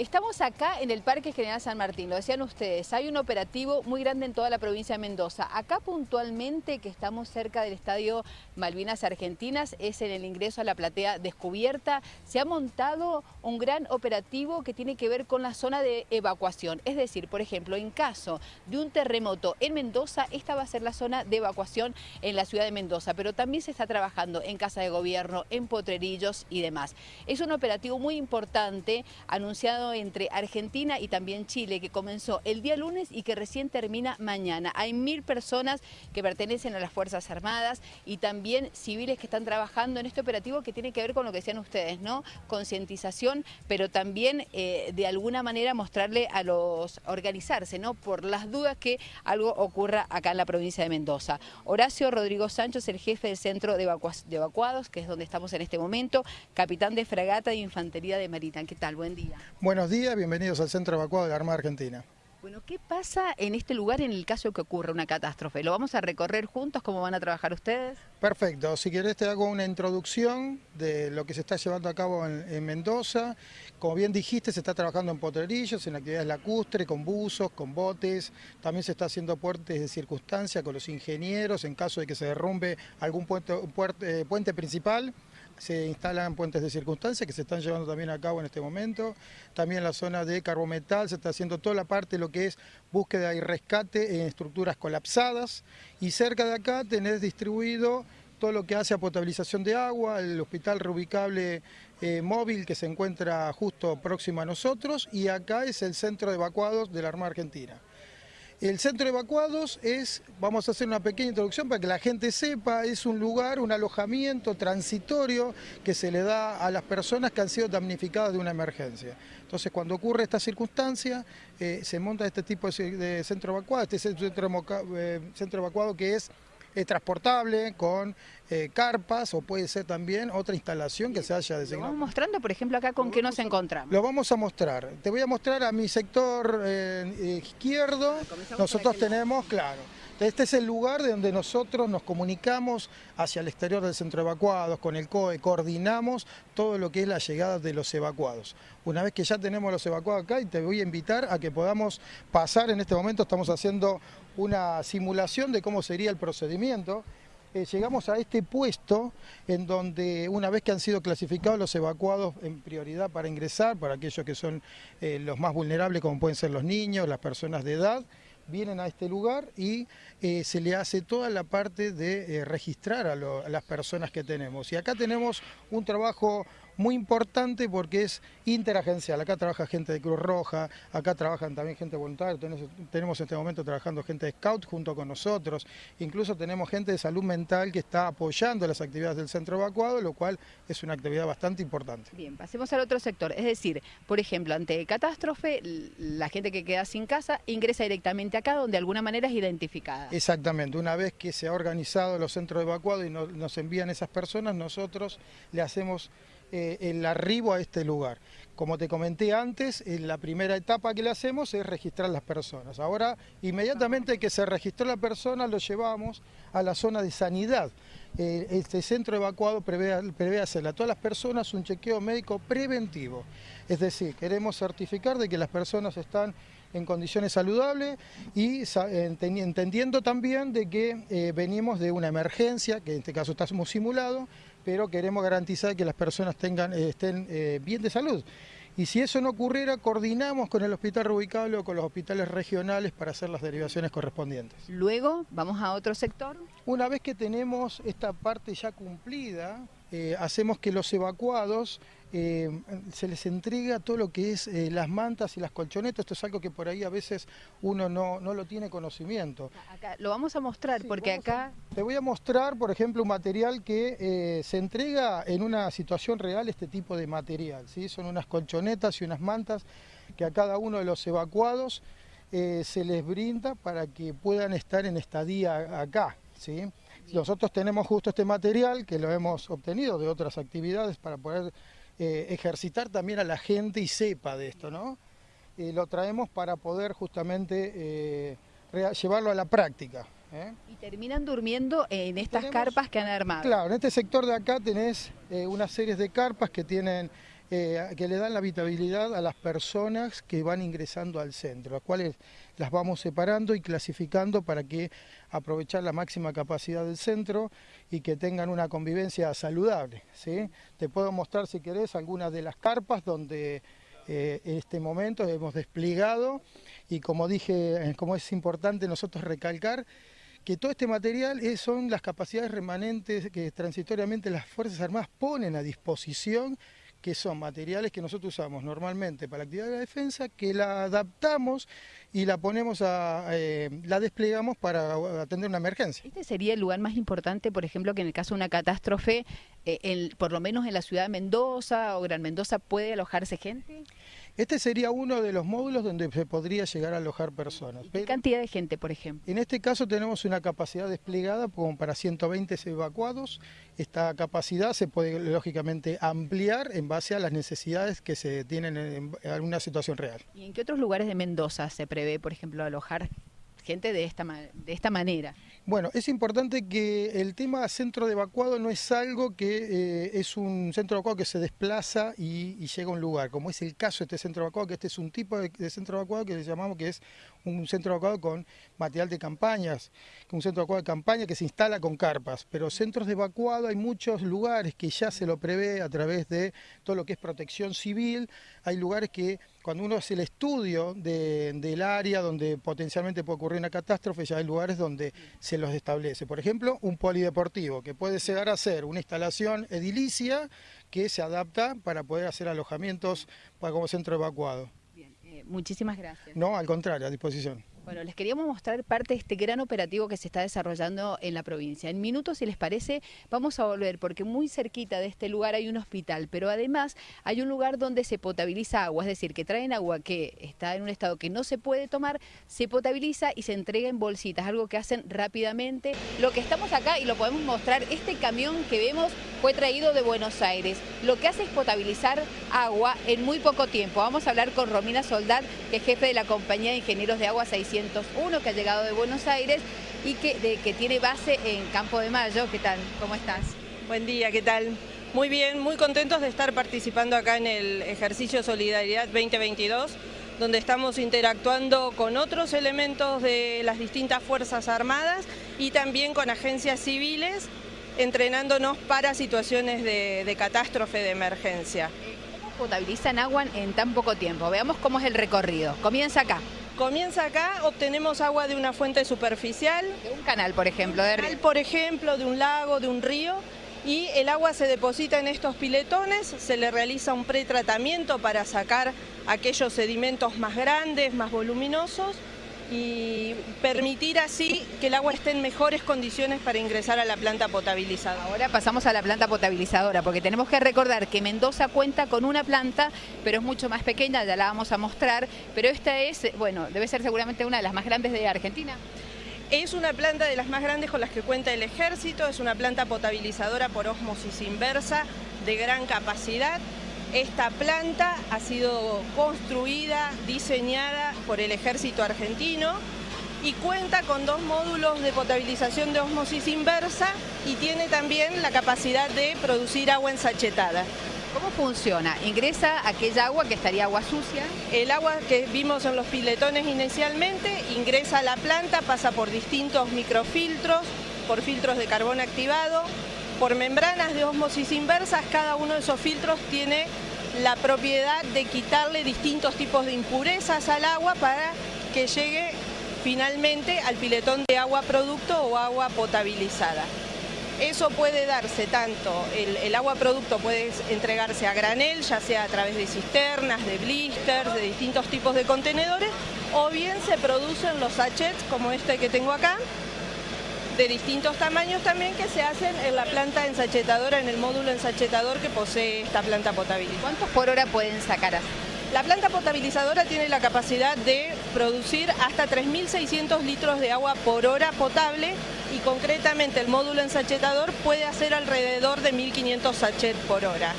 Estamos acá en el Parque General San Martín, lo decían ustedes, hay un operativo muy grande en toda la provincia de Mendoza. Acá puntualmente, que estamos cerca del Estadio Malvinas Argentinas, es en el ingreso a la platea descubierta, se ha montado un gran operativo que tiene que ver con la zona de evacuación. Es decir, por ejemplo, en caso de un terremoto en Mendoza, esta va a ser la zona de evacuación en la ciudad de Mendoza, pero también se está trabajando en Casa de Gobierno, en Potrerillos y demás. Es un operativo muy importante anunciado entre Argentina y también Chile, que comenzó el día lunes y que recién termina mañana. Hay mil personas que pertenecen a las Fuerzas Armadas y también civiles que están trabajando en este operativo que tiene que ver con lo que decían ustedes, ¿no? Concientización, pero también eh, de alguna manera mostrarle a los, organizarse, ¿no? Por las dudas que algo ocurra acá en la provincia de Mendoza. Horacio Rodrigo Sancho es el jefe del Centro de, de Evacuados, que es donde estamos en este momento, capitán de fragata de Infantería de Marina. ¿Qué tal? Buen día. Buenos días, bienvenidos al Centro Evacuado de la Armada Argentina. Bueno, ¿qué pasa en este lugar en el caso que ocurra una catástrofe? ¿Lo vamos a recorrer juntos? ¿Cómo van a trabajar ustedes? Perfecto. Si querés te hago una introducción de lo que se está llevando a cabo en, Mendoza. Como bien dijiste, se está trabajando en potrerillos, en actividades lacustre, con buzos, con botes. También se está haciendo puentes de circunstancia con los ingenieros en caso de que se derrumbe algún puente, puente, eh, puente principal se instalan puentes de circunstancia que se están llevando también a cabo en este momento. También la zona de carbometal se está haciendo toda la parte de lo que es búsqueda y rescate en estructuras colapsadas. Y cerca de acá tenés distribuido todo lo que hace a potabilización de agua, el hospital reubicable eh, móvil que se encuentra justo próximo a nosotros y acá es el centro de evacuados de la Armada Argentina. El centro de evacuados es, vamos a hacer una pequeña introducción para que la gente sepa, es un lugar, un alojamiento transitorio que se le da a las personas que han sido damnificadas de una emergencia. Entonces cuando ocurre esta circunstancia, eh, se monta este tipo de, centro evacuado, este centro, eh, centro evacuado que es es transportable con eh, carpas o puede ser también otra instalación que se haya designado. Lo vamos mostrando, por ejemplo, acá con qué nos encontramos. Lo vamos a mostrar. Te voy a mostrar a mi sector eh, izquierdo. Nosotros tenemos, claro, este es el lugar de donde nosotros nos comunicamos hacia el exterior del centro de evacuados, con el COE, coordinamos todo lo que es la llegada de los evacuados. Una vez que ya tenemos los evacuados acá, y te voy a invitar a que podamos pasar, en este momento estamos haciendo una simulación de cómo sería el procedimiento, eh, llegamos a este puesto en donde una vez que han sido clasificados los evacuados en prioridad para ingresar, para aquellos que son eh, los más vulnerables como pueden ser los niños, las personas de edad, vienen a este lugar y eh, se le hace toda la parte de registrar a, las personas que tenemos. Y acá tenemos un trabajo muy importante porque es interagencial. Acá trabaja gente de Cruz Roja, acá trabajan también gente voluntaria, tenemos en este momento trabajando gente de Scout junto con nosotros, incluso tenemos gente de salud mental que está apoyando las actividades del centro evacuado, lo cual es una actividad bastante importante. Bien, pasemos al otro sector, es decir, por ejemplo, ante catástrofe, la gente que queda sin casa ingresa directamente acá donde de alguna manera es identificada. Exactamente, una vez que se ha organizado los centros evacuados y nos envían esas personas, nosotros le hacemos eh, el arribo a este lugar. Como te comenté antes, en la primera etapa que le hacemos es registrar las personas. Ahora, inmediatamente que se registró la persona, lo llevamos a la zona de sanidad. Eh, este centro evacuado prevé, prevé hacerle a todas las personas un chequeo médico preventivo. Es decir, queremos certificar de que las personas están en condiciones saludables y entendiendo también de que eh, venimos de una emergencia, que en este caso estamos simulado, pero queremos garantizar que las personas tengan, eh, estén eh, bien de salud. Y si eso no ocurriera, coordinamos con el hospital reubicable o con los hospitales regionales para hacer las derivaciones correspondientes. Luego, ¿vamos a otro sector? Una vez que tenemos esta parte ya cumplida, eh, hacemos que los evacuados eh, se les entrega todo lo que es eh, las mantas y las colchonetas, esto es algo que por ahí a veces uno no, lo tiene conocimiento. Acá, lo vamos a mostrar porque acá... te voy a mostrar, por ejemplo, un material que se entrega en una situación real, este tipo de material, ¿sí? son unas colchonetas y unas mantas que a cada uno de los evacuados se les brinda para que puedan estar en estadía acá. ¿sí? Nosotros tenemos justo este material que lo hemos obtenido de otras actividades para poder eh, ejercitar también a la gente y sepa de esto, ¿no? Y lo traemos para poder justamente eh, llevarlo a la práctica. ¿eh? Y terminan durmiendo en estas carpas que han armado. Claro, en este sector de acá tenés unas series de carpas que tienen eh, que le dan la habitabilidad a las personas que van ingresando al centro, las cuales las vamos separando y clasificando para que aprovechar la máxima capacidad del centro y que tengan una convivencia saludable. ¿sí? Te puedo mostrar si querés algunas de las carpas donde eh, en este momento hemos desplegado y como dije, como es importante nosotros recalcar, que todo este material son las capacidades remanentes que transitoriamente las Fuerzas Armadas ponen a disposición que son materiales que nosotros usamos normalmente para la actividad de la defensa, que la adaptamos y la ponemos a, eh, la desplegamos para atender una emergencia. ¿Este sería el lugar más importante, por ejemplo, que en el caso de una catástrofe, eh, por lo menos en la ciudad de Mendoza o Gran Mendoza, puede alojarse gente? Este sería uno de los módulos donde se podría llegar a alojar personas. ¿Qué cantidad de gente, por ejemplo? En este caso tenemos una capacidad desplegada como para 120 evacuados. Esta capacidad se puede lógicamente ampliar en base a las necesidades que se tienen en alguna situación real. ¿Y en qué otros lugares de Mendoza se prevé, por ejemplo, alojar gente de esta, de esta manera? Bueno, es importante que el tema centro de evacuado no es algo que eh, es un centro de evacuado que se desplaza y, llega a un lugar, como es el caso de este centro de evacuado, que este es un tipo de, centro de evacuado que llamamos que es un centro evacuado con material de campañas, un centro evacuado de campaña que se instala con carpas, pero centros de evacuado hay muchos lugares que ya se lo prevé a través de todo lo que es protección civil, hay lugares que cuando uno hace el estudio del área donde potencialmente puede ocurrir una catástrofe, ya hay lugares donde se los establece. Por ejemplo, un polideportivo, que puede llegar a ser una instalación edilicia que se adapta para poder hacer alojamientos como centro evacuado. Muchísimas gracias. No, al contrario, a disposición. Bueno, les queríamos mostrar parte de este gran operativo que se está desarrollando en la provincia. En minutos, si les parece, vamos a volver porque muy cerquita de este lugar hay un hospital, pero además hay un lugar donde se potabiliza agua, es decir, que traen agua que está en un estado que no se puede tomar, se potabiliza y se entrega en bolsitas, algo que hacen rápidamente. Lo que estamos acá y lo podemos mostrar, este camión que vemos fue traído de Buenos Aires. Lo que hace es potabilizar agua en muy poco tiempo. Vamos a hablar con Romina Soldad, que es jefe de la compañía de ingenieros de agua 600 que ha llegado de Buenos Aires y que, que tiene base en Campo de Mayo. ¿Qué tal? ¿Cómo estás? Buen día, ¿qué tal? Muy bien, muy contentos de estar participando acá en el ejercicio Solidaridad 2022, donde estamos interactuando con otros elementos de las distintas Fuerzas Armadas y también con agencias civiles, entrenándonos para situaciones de, de catástrofe, de emergencia. ¿Cómo potabilizan agua en tan poco tiempo? Veamos cómo es el recorrido. Comienza acá. Comienza acá, obtenemos agua de una fuente superficial. De un canal, por ejemplo. De canal, por ejemplo, de un lago, de un río. Y el agua se deposita en estos piletones, se le realiza un pretratamiento para sacar aquellos sedimentos más grandes, más voluminosos y permitir así que el agua esté en mejores condiciones para ingresar a la planta potabilizadora. Ahora pasamos a la planta potabilizadora, porque tenemos que recordar que Mendoza cuenta con una planta, pero es mucho más pequeña, ya la vamos a mostrar, pero esta es, bueno, debe ser seguramente una de las más grandes de Argentina. Es una planta de las más grandes con las que cuenta el ejército, es una planta potabilizadora por osmosis inversa de gran capacidad, esta planta ha sido construida, diseñada por el ejército argentino y cuenta con dos módulos de potabilización de osmosis inversa y tiene también la capacidad de producir agua ensachetada. ¿Cómo funciona? ¿Ingresa aquella agua que estaría agua sucia? El agua que vimos en los piletones inicialmente ingresa a la planta, pasa por distintos microfiltros, por filtros de carbón activado, por membranas de osmosis inversas, cada uno de esos filtros tiene la propiedad de quitarle distintos tipos de impurezas al agua para que llegue finalmente al piletón de agua producto o agua potabilizada. Eso puede darse tanto, el, agua producto puede entregarse a granel, ya sea a través de cisternas, de blisters, de distintos tipos de contenedores, o bien se producen los sachets como este que tengo acá, de distintos tamaños también que se hacen en la planta ensachetadora, en el módulo ensachetador que posee esta planta potabilizadora. ¿Cuántos por hora pueden sacar así? La planta potabilizadora tiene la capacidad de producir hasta 3.600 litros de agua por hora potable y concretamente el módulo ensachetador puede hacer alrededor de 1.500 sachets por hora.